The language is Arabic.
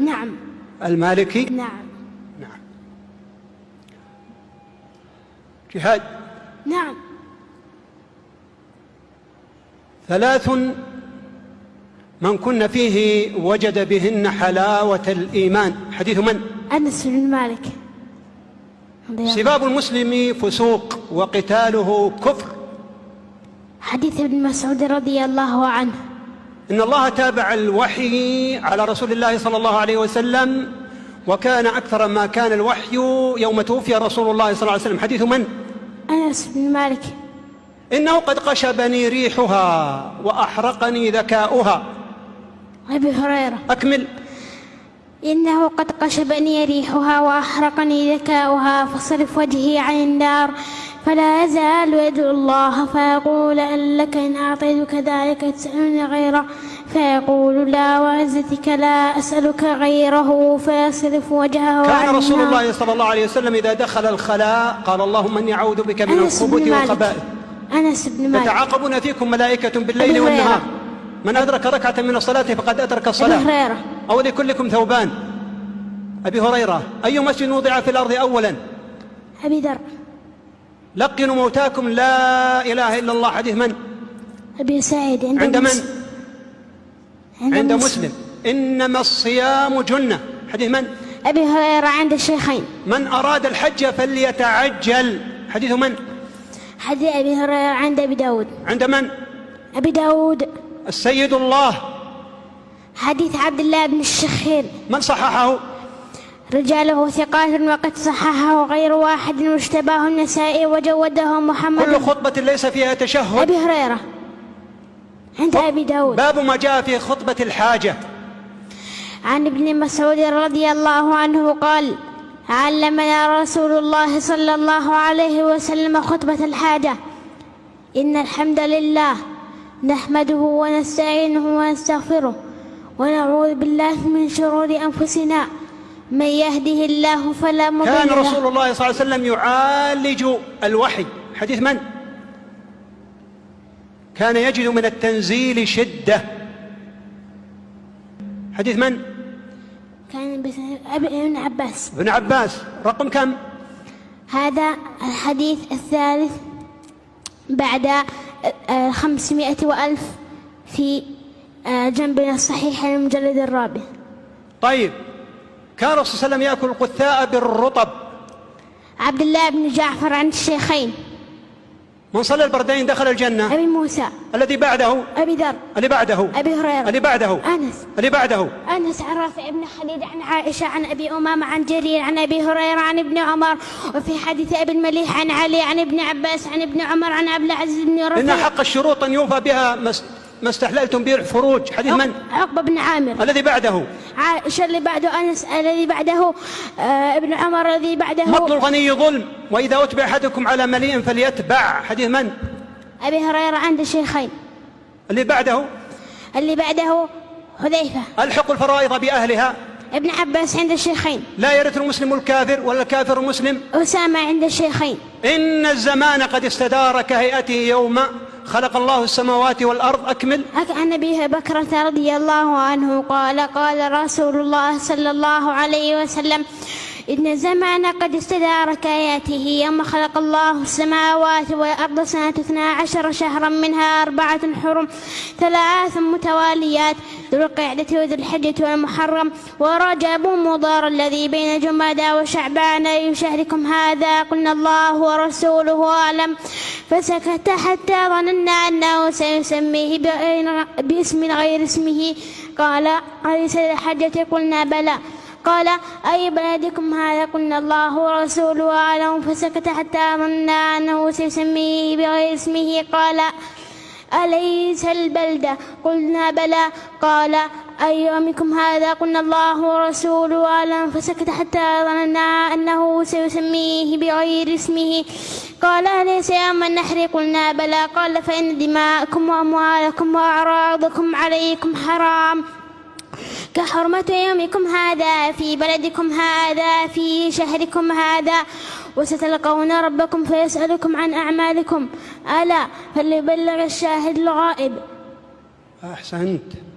نعم. المالكي؟ نعم. نعم. جهاد؟ نعم. ثلاث من كن فيه وجد بهن حلاوة الإيمان. حديث من؟ أنس بن مالك. سباب المسلم فسوق وقتاله كفر. حديث ابن مسعود رضي الله عنه. إن الله تابع الوحي على رسول الله صلى الله عليه وسلم وكان أكثر ما كان الوحي يوم توفي رسول الله صلى الله عليه وسلم. حديث من؟ أنس بن مالك. إنه قد قشبني ريحها وأحرقني ذكاؤها. أبي هريرة. أكمل. إنه قد قشبني ريحها وأحرقني ذكاؤها فصرف وجهي عن النار فلا يزال يدعو الله فيقول أن لك إن أعطيتك ذلك تسألني غيره. فيقول لا وعزتك لا أسألك غيره فيصرف وجهه كان رسول. الله صلى الله عليه وسلم إذا دخل الخلاء قال اللهم إني أعوذ بك من الخبث والخبائث. أنس بن مالك. يتعاقبون فيكم ملائكة بالليل أبي والنهار. من أدرك ركعة من الصلاة فقد أدرك أبي الصلاة. هريرة. أو لكلكم ثوبان. أبي هريرة أي مسجد وضع في الأرض أولا؟ أبي ذر. لقنوا موتاكم. لا إله إلا الله. حديث من؟ أبي سعيد. عند, عند من. عند, عند مسلم. إنما الصيام جنة. حديث من؟ أبي هريرة عند الشيخين. من أراد الحج فليتعجل. حديث من؟ حديث أبي هريرة عند أبي داود. عند من؟ أبي داود. السيد الله. حديث عبد الله بن الشخير. من صححه؟ رجاله ثقات وقد صححه غير واحد واشتباه النسائي وجوده محمد. كل خطبة ليس فيها تشهد. أبي هريرة. عند أبي داود. باب ما جاء في خطبة الحاجة. عن ابن مسعود رضي الله عنه قال علمنا رسول الله صلى الله عليه وسلم خطبة الحاجة. إن الحمد لله نحمده ونستعينه ونستغفره ونعوذ بالله من شرور أنفسنا. من يهده الله فلا مضل كان له. رسول الله صلى الله عليه وسلم يعالج الوحي. حديث من؟ كان يجد من التنزيل شدة. حديث من؟ كان ابن عباس. ابن عباس. رقم كم؟ هذا الحديث الثالث بعد آه، خمسمائة وألف في آه، جنبنا الصحيح المجلد الرابع. طيب. كان الرسول صلى الله عليه وسلم يأكل القثاء بالرطب. عبد الله بن جعفر عن الشيخين. من صلى البردين دخل الجنة. أبي موسى. الذي بعده. أبي ذر. اللي بعده. أبي هريرة. اللي بعده. أنس. اللي بعده. أنس عن رافع بن خليل عن عائشة عن أبي أمامة عن جرير عن أبي هريرة عن ابن عمر. وفي حديث أبي المليح عن علي عن ابن عباس عن ابن عمر عن عبد العزيز بن إن رفيع حق الشروط أن يوفى بها ما استحللتم به الفروج حديث من؟ عقبة بن عامر. الذي بعده. عائشة اللي بعده أنس الذي بعده آه ابن عمر الذي بعده. مطل الغني ظلم وإذا أتبع أحدكم على مليء فليتبع. حديث من؟ أبي هريرة عند الشيخين. اللي بعده؟ اللي بعده حذيفة. ألحق الفرائض بأهلها؟ ابن عباس عند الشيخين. لا يرث المسلم الكافر ولا الكافر المسلم أسامة عند الشيخين. إن الزمان قد استدار كهيئته يوم خلق الله السماوات والأرض أكمل. عن أبي بكرة رضي الله عنه قال قال رسول الله صلى الله عليه وسلم إن الزمان قد استدار كآياته يوم خلق الله السماوات والأرض سنة اثنا عشر شهرا منها أربعة حرم ثلاث متواليات ذو القعدة وذو الحجة والمحرم ورجب مضار الذي بين جمادى وشعبان أي شهركم هذا قلنا الله ورسوله أعلم. فسكت حتى ظننا أنه سيسميه باسم غير اسمه. قال أليس الحجة قلنا بلى. قال أي بلدكم هذا؟ قلنا الله ورسوله أعلم. فسكت حتى ظننا أنه سيسميه بغير اسمه. قال أليس البلدة قلنا بلى. قال أي يومكم هذا قلنا الله ورسوله أعلم فسكت حتى ظننا أنه سيسميه بغير اسمه. قال أليس يوم النحر؟ قلنا بلى. قال فإن دماءكم وأموالكم وأعراضكم عليكم حرام. كحرمة يومكم هذا في بلدكم هذا في شهركم هذا وستلقون ربكم فيسألكم عن أعمالكم. ألا فليبلغ الشاهد الغائب. أحسنت.